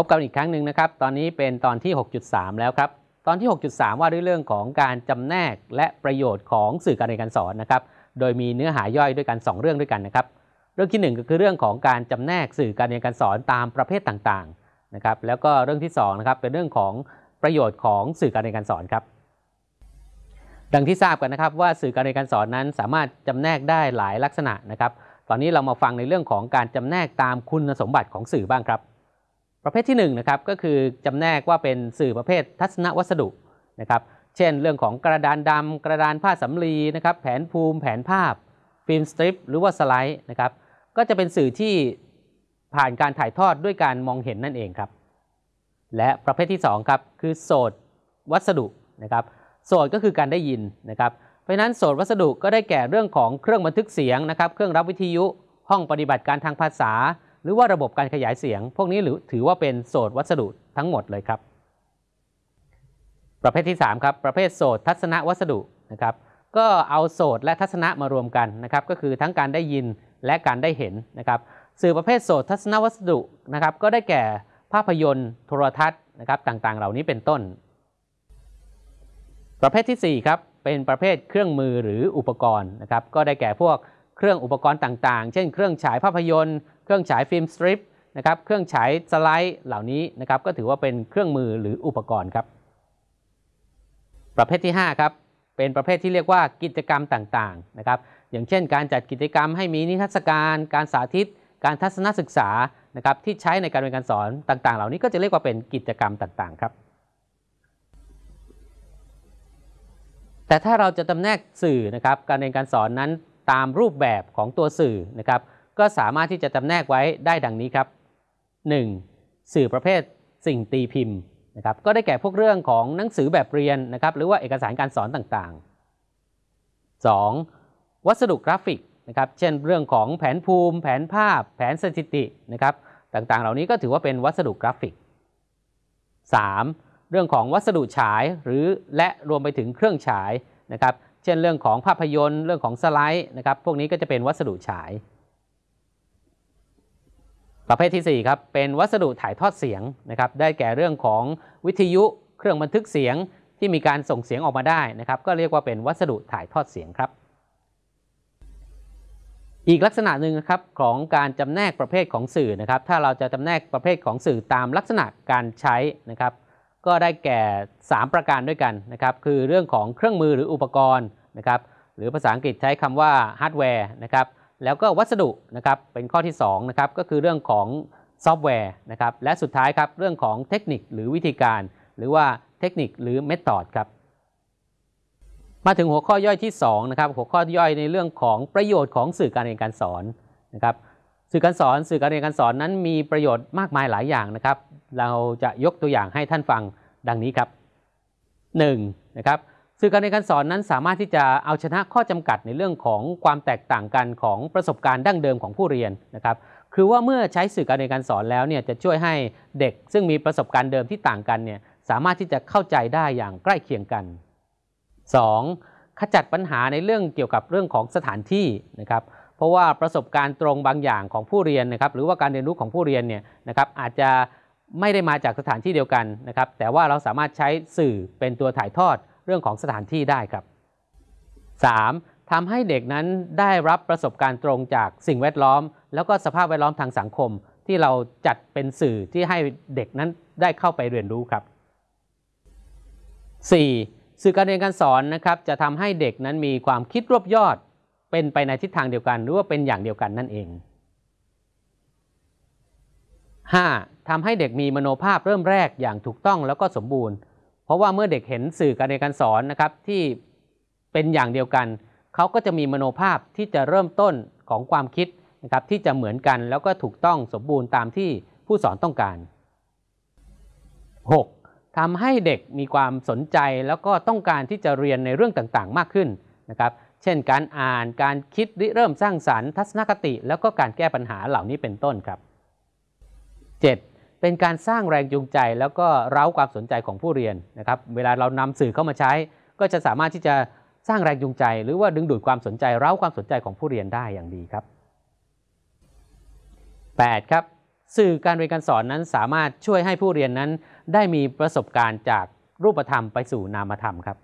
พบกันอีกครั้งหนึ่งนะครับ ตอนนี้เป็นตอนที่ 6.3 แล้วครับ ตอนที่ 6.3 ว่าด้วยเรื่องของการจำแนกและประโยชน์ของสื่อการเรียนการสอนนะครับ โดยมีเนื้อหาย่อยด้วยกัน 2 เรื่องด้วยกันนะครับ เรื่องที่ 1 ก็คือเรื่องของการจำแนกสื่อการเรียนการสอนตามประเภทต่างๆนะครับแล้วก็เรื่องที่2นะครับเป็นเรื่องของประโยชน์ของสื่อการเรียนการสอนครับ ดังที่ทราบกันนะครับว่าสื่อการเรียนการสอนนั้นสามารถจำแนกได้หลายลักษณะนะครับ ตอนนี้เรามาฟังในเรื่องของการจำแนกตามคุณสมบัติของสื่อบ้างครับ ประเภทที่1นะครับก็คือจำแนกว่าเป็นสื่อประเภททัศนวัสดุนะครับเช่น เรื่องของกระดานดำกระดานผ้าสำลีนะครับแผนภูมิ แผนภาพ ฟิล์มสตริปหรือว่าสไลด์นะครับ ก็จะเป็นสื่อที่ผ่านการถ่ายทอดด้วยการมองเห็นนั่นเองครับ และประเภทที่2ครับคือโสดวัสดุนะครับโสดก็คือการได้ยินนะครับ เพราะฉะนั้นโสดวัสดุก็ได้แก่เรื่องของเครื่องบันทึกเสียงนะครับ เครื่องรับวิทยุ ห้องปฏิบัติการทางภาษา หรือว่าระบบการขยายเสียง พวกนี้หรือถือว่าเป็นโสดวัสดุทั้งหมดเลยครับ ประเภทที่3ครับประเภทโสดทัศนวัสดุนะครับ ก็เอาโสดและทัศนะมารวมกันนะครับ ก็คือทั้งการได้ยิน และการได้เห็นนะครับสื่อประเภทโสดทัศนวัสดุนะครับก็ได้แก่ภาพยนตร์ โทรทัศน์นะครับต่างๆ เหล่านี้เป็นต้น ประเภทที่4ครับเป็นประเภทเครื่องมือหรืออุปกรณ์นะครับก็ได้แก่พวกเครื่องอุปกรณ์ต่างๆ เช่น เครื่องฉายภาพยนตร์ เครื่องฉายฟิล์มสตริปนะครับเครื่องฉายสไลด์เหล่านี้นะครับก็ถือว่าเป็นเครื่องมือหรืออุปกรณ์ครับ ประเภทที่5ครับ เป็นประเภทที่เรียกว่ากิจกรรมต่างๆนะครับอย่างเช่น การจัดกิจกรรมให้มีนิทรรศการ การสาธิต การทัศนศึกษานะครับที่ใช้ในการเรียนการสอนต่างๆ เหล่านี้ก็จะเรียกว่าเป็นกิจกรรมต่างๆครับ แต่ถ้าเราจะจำแนกสื่อนะครับการเรียนการสอนนั้นตามรูปแบบของตัวสื่อนะครับก็สามารถที่จะจำแนกไว้ได้ดังนี้ครับ 1. สื่อประเภทสิ่งตีพิมพ์ นะครับก็ได้แก่พวกเรื่องของหนังสือแบบเรียนนะครับหรือว่าเอกสารการสอนต่างๆ 2. วัสดุกราฟิกนะครับเช่นเรื่องของแผนภูมิ แผนภาพ แผนสถิตินะครับต่างๆ เหล่านี้ก็ถือว่าเป็นวัสดุกราฟิก 3. เรื่องของวัสดุฉายหรือและรวมไปถึงเครื่องฉายนะครับเช่นเรื่องของภาพยนตร์ เรื่องของสไลด์นะครับพวกนี้ก็จะเป็นวัสดุฉาย ประเภทที่ 4 ครับ เป็นวัสดุถ่ายทอดเสียงนะครับ ได้แก่เรื่องของวิทยุเครื่องบันทึกเสียงที่มีการส่งเสียงออกมาได้นะครับ ก็เรียกว่าเป็นวัสดุถ่ายทอดเสียงครับ อีกลักษณะหนึ่งครับของการจำแนกประเภทของสื่อนะครับ ถ้าเราจะจำแนกประเภทของสื่อตามลักษณะการใช้นะครับ ก็ได้แก่ 3 ประการด้วยกันนะครับ คือเรื่องของเครื่องมือหรืออุปกรณ์นะครับ หรือภาษาอังกฤษใช้คำว่าฮาร์ดแวร์นะครับ แล้วก็วัสดุนะครับเป็นข้อที่2นะครับก็คือเรื่องของซอฟต์แวร์นะครับและสุดท้ายครับเรื่องของเทคนิคหรือวิธีการ หรือว่าเทคนิคหรือ method ครับมาถึงหัวข้อย่อยที่2นะครับหัวข้อย่อยในเรื่องของประโยชน์ของสื่อการเรียนการสอนนะครับสื่อการสอนสื่อการเรียนการสอนนั้นมีประโยชน์มากมายหลายอย่างนะครับ เราจะยกตัวอย่างให้ท่านฟังดังนี้ครับ 1. นะครับ สื่อการเรียนการสอนนั้นสามารถที่จะเอาชนะข้อจำกัดในเรื่องของความแตกต่างกันของประสบการณ์ดั้งเดิมของผู้เรียนนะครับคือว่าเมื่อใช้สื่อการเรียนการสอนแล้วเนี่ยจะช่วยให้เด็กซึ่งมีประสบการณ์เดิมที่ต่างกันเนี่ยสามารถที่จะเข้าใจได้อย่างใกล้เคียงกัน 2. ขจัดปัญหาในเรื่องเกี่ยวกับเรื่องของสถานที่นะครับเพราะว่าประสบการณ์ตรงบางอย่างของผู้เรียนนะครับหรือว่าการเรียนรู้ของผู้เรียนเนี่ยนะครับอาจจะไม่ได้มาจากสถานที่เดียวกันนะครับแต่ว่าเราสามารถใช้สื่อเป็นตัวถ่ายทอด เรื่องของสถานที่ได้ครับ 3. ทำให้เด็กนั้นได้รับประสบการณ์ตรงจากสิ่งแวดล้อม แล้วก็สภาพแวดล้อมทางสังคม ที่เราจัดเป็นสื่อที่ให้เด็กนั้นได้เข้าไปเรียนรู้ครับ 4. สื่อการเรียนการสอนนะครับจะทำให้เด็กนั้นมีความคิดรวบยอด เป็นไปในทิศทางเดียวกัน หรือว่าเป็นอย่างเดียวกันนั่นเอง 5. ทำให้เด็กมีมโนภาพเริ่มแรกอย่างถูกต้องแล้วก็สมบูรณ์ เพราะว่าเมื่อเด็กเห็นสื่อการเรียนการสอนนะครับที่เป็นอย่างเดียวกัน เขาก็จะมีมโนภาพที่จะเริ่มต้นของความคิดนะครับที่จะเหมือนกันแล้วก็ถูกต้องสมบูรณ์ตามที่ผู้สอนต้องการ 6. ทำให้เด็กมีความสนใจแล้วก็ต้องการที่จะเรียนในเรื่องต่างๆ มากขึ้นนะครับเช่น การอ่านการคิดริเริ่มสร้างสรรค์ ทัศนคติ แล้วก็การแก้ปัญหาเหล่านี้เป็นต้นครับ 7. เป็นการสร้างแรงจูงใจแล้วก็เร้าความสนใจของผู้เรียนนะครับ เวลาเรานำสื่อเข้ามาใช้ ก็จะสามารถที่จะสร้างแรงจูงใจ หรือว่าดึงดูดความสนใจเร้าความสนใจของผู้เรียนได้อย่างดีครับ 8. ครับสื่อการเรียนการสอนนั้นสามารถช่วยให้ผู้เรียนนั้น ได้มีประสบการณ์จากรูปธรรมไปสู่นามธรรมครับ